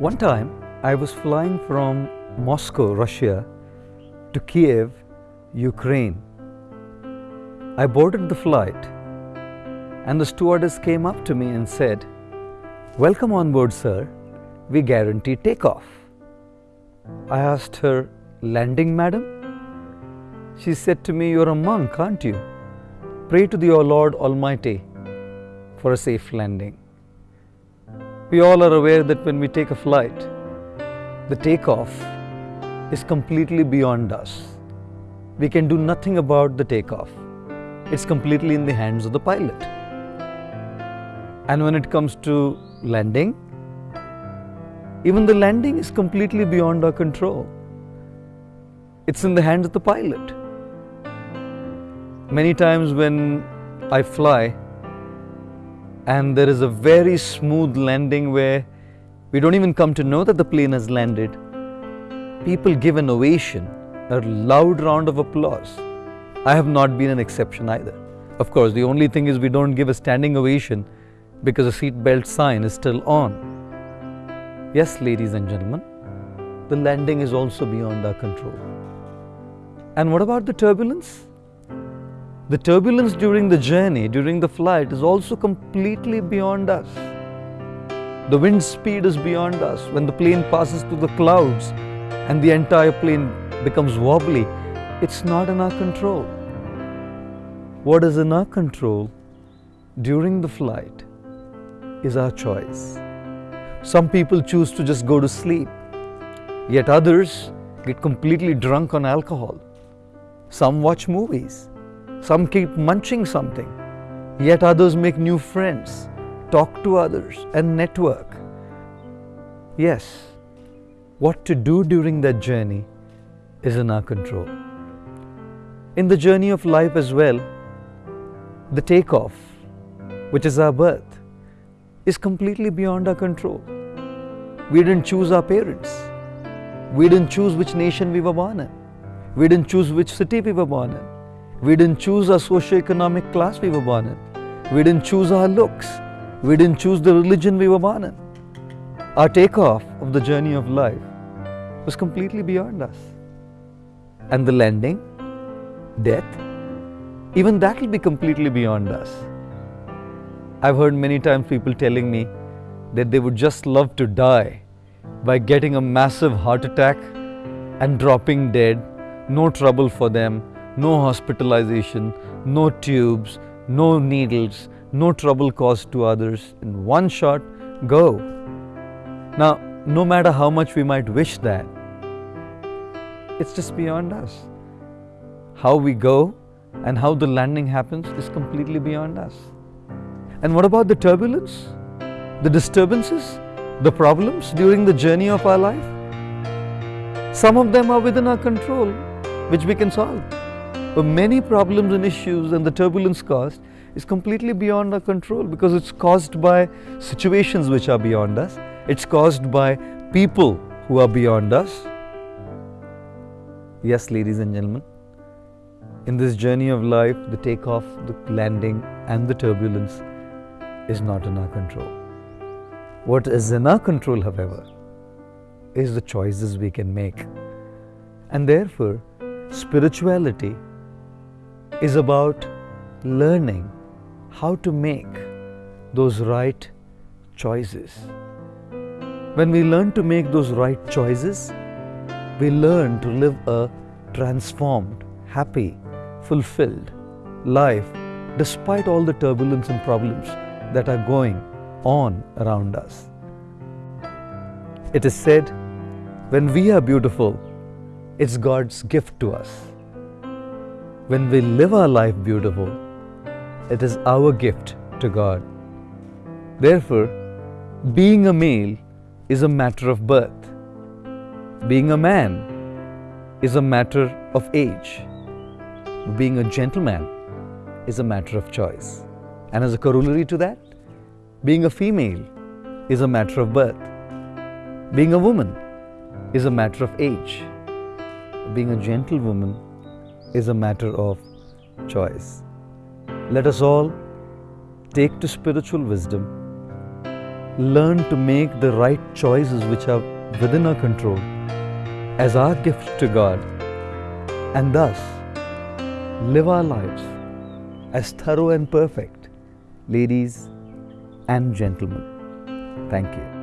One time, I was flying from Moscow, Russia, to Kiev, Ukraine. I boarded the flight, and the stewardess came up to me and said, Welcome on board, sir. We guarantee takeoff. I asked her, Landing, madam? She said to me, You're a monk, aren't you? Pray to the Lord Almighty for a safe landing. We all are aware that when we take a flight, the takeoff is completely beyond us. We can do nothing about the takeoff. It's completely in the hands of the pilot. And when it comes to landing, even the landing is completely beyond our control. It's in the hands of the pilot. Many times when I fly and there is a very smooth landing where we don't even come to know that the plane has landed, people give an ovation, a loud round of applause. I have not been an exception either. Of course, the only thing is we don't give a standing ovation because the seat belt sign is still on. Yes, ladies and gentlemen, the landing is also beyond our control. And what about the turbulence? The turbulence during the journey, during the flight, is also completely beyond us. The wind speed is beyond us. When the plane passes through the clouds and the entire plane becomes wobbly, it's not in our control. What is in our control during the flight is our choice. Some people choose to just go to sleep, yet others get completely drunk on alcohol. Some watch movies, some keep munching something, yet others make new friends, talk to others, and network. Yes, what to do during that journey is in our control. In the journey of life as well, the takeoff, which is our birth, is completely beyond our control. We didn't choose our parents. We didn't choose which nation we were born in. We didn't choose which city we were born in. We didn't choose our socio-economic class we were born in. We didn't choose our looks. We didn't choose the religion we were born in. Our takeoff of the journey of life was completely beyond us. And the landing, death, even that will be completely beyond us. I've heard many times people telling me that they would just love to die by getting a massive heart attack and dropping dead, no trouble for them, no hospitalization, no tubes, no needles, no trouble caused to others. In one shot, go. Now, no matter how much we might wish that, it's just beyond us. How we go and how the landing happens is completely beyond us. And what about the turbulence, the disturbances, the problems during the journey of our life? Some of them are within our control, which we can solve. But many problems and issues and the turbulence caused is completely beyond our control because it's caused by situations which are beyond us. It's caused by people who are beyond us. Yes, ladies and gentlemen, in this journey of life, the takeoff, the landing, and the turbulence is not in our control. What is in our control, however, is the choices we can make. And therefore, spirituality is about learning how to make those right choices. When we learn to make those right choices, we learn to live a transformed, happy, fulfilled life despite all the turbulence and problems that are going on around us. It is said, when we are beautiful, it's God's gift to us. When we live our life beautiful, it is our gift to God. Therefore, being a male is a matter of birth. Being a man is a matter of age. Being a gentleman is a matter of choice. And as a corollary to that, being a female is a matter of birth. Being a woman is a matter of age. Being a gentlewoman is a matter of choice. Let us all take to spiritual wisdom, learn to make the right choices which are within our control as our gift to God and thus live our lives as thorough and perfect, ladies and gentlemen. Thank you.